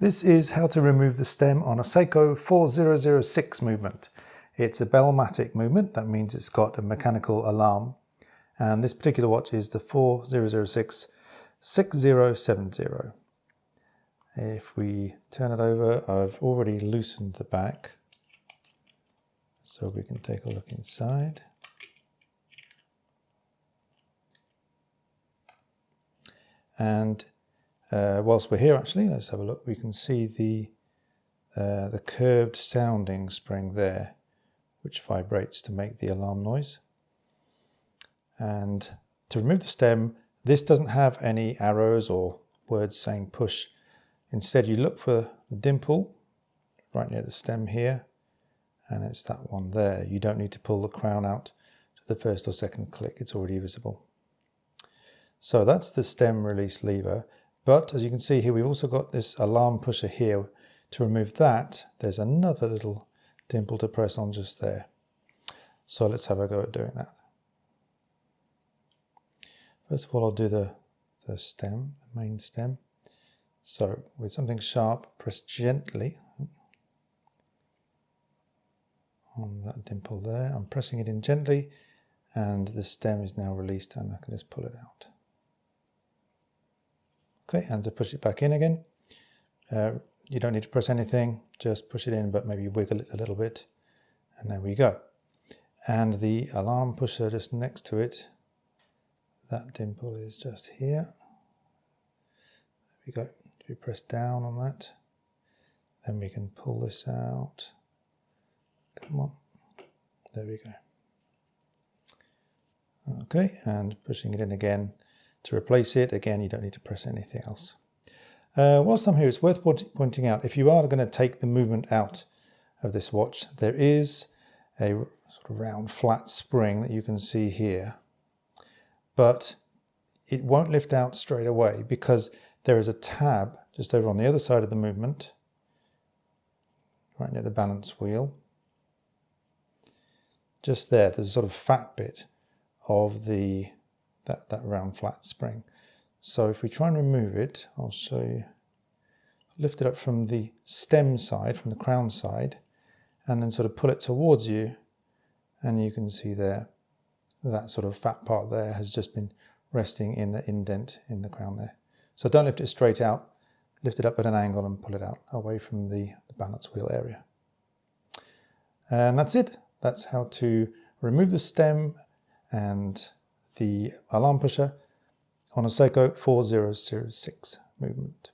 This is how to remove the stem on a Seiko 4006 movement. It's a Bellmatic movement, that means it's got a mechanical alarm. And this particular watch is the 4006 6070. If we turn it over, I've already loosened the back. So we can take a look inside. And uh, whilst we're here actually, let's have a look. We can see the, uh, the curved sounding spring there, which vibrates to make the alarm noise. And to remove the stem, this doesn't have any arrows or words saying push. Instead, you look for the dimple right near the stem here, and it's that one there. You don't need to pull the crown out to the first or second click, it's already visible. So that's the stem release lever. But as you can see here, we've also got this alarm pusher here. To remove that, there's another little dimple to press on just there. So let's have a go at doing that. First of all, I'll do the, the stem, the main stem. So with something sharp, press gently on that dimple there. I'm pressing it in gently and the stem is now released and I can just pull it out. And to push it back in again, uh, you don't need to press anything, just push it in, but maybe wiggle it a little bit, and there we go. And the alarm pusher just next to it, that dimple is just here. There we go. If you press down on that, then we can pull this out. Come on. There we go. Okay, and pushing it in again, to replace it, again, you don't need to press anything else. Uh, whilst I'm here, it's worth pointing out, if you are going to take the movement out of this watch, there is a sort of round flat spring that you can see here, but it won't lift out straight away because there is a tab just over on the other side of the movement, right near the balance wheel. Just there, there's a sort of fat bit of the that, that round flat spring. So if we try and remove it, I'll show you, lift it up from the stem side, from the crown side, and then sort of pull it towards you, and you can see there, that sort of fat part there has just been resting in the indent in the crown there. So don't lift it straight out, lift it up at an angle and pull it out away from the, the balance wheel area. And that's it. That's how to remove the stem and the alarm pusher on a Seiko 4006 movement.